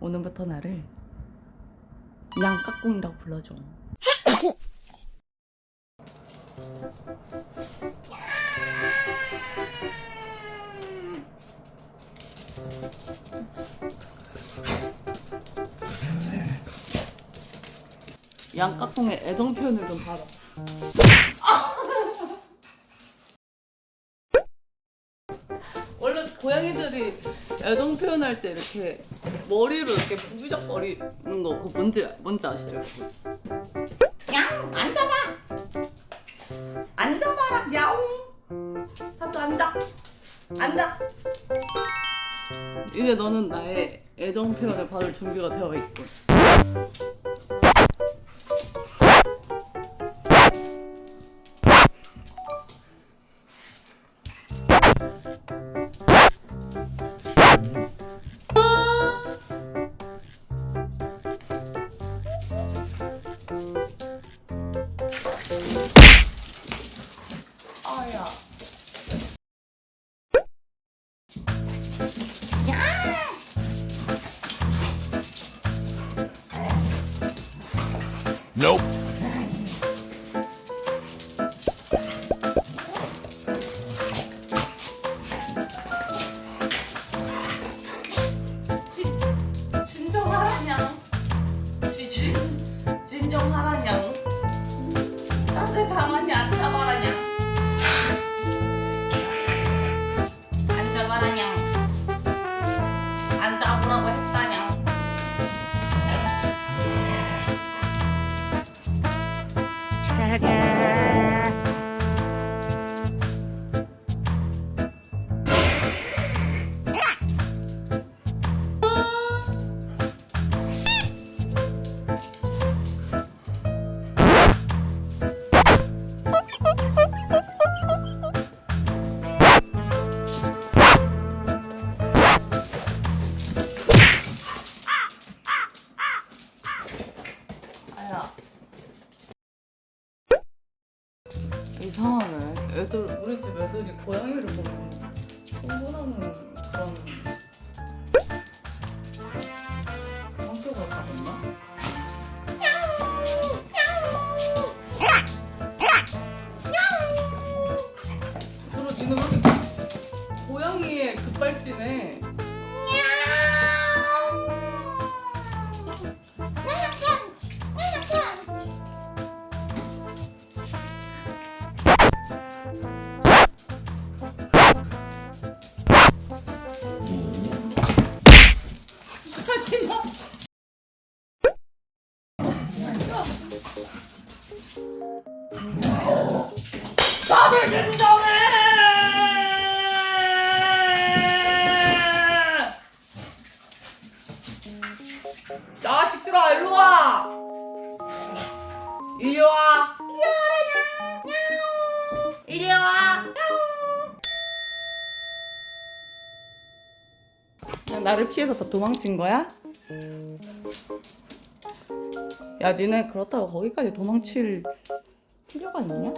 오늘부터 나를 양깍꿍이라고 불러줘. 양깍꿍의 애정 표현을 좀 봐라. 원래 고양이들이 애정 표현할 때 이렇게 머리로 이렇게 부비적거리는 거 그거 뭔지 뭔지 아시죠? 냥 앉아봐 앉아봐라 야옹 하도 앉아 앉아 이제 너는 나의 애정 표현을 받을 준비가 되어 있고. Nope. 진, 진정하라냥. 진, 진정하라냥. 나한테 가만히 앉아봐라냥. 앉아봐라냥 아 이상하네. 애들 우리 집 애들이 고양이를 보면 흥분하는 그런 성격을 가졌나? 그리고 니는 고양이의 급발진에 진정해! 자식들아 일로 와! 이리 와! 이리 와! 그냥 나를 피해서 다 도망친 거야? 야, 니네 그렇다고 거기까지 도망칠 필요가 있냐?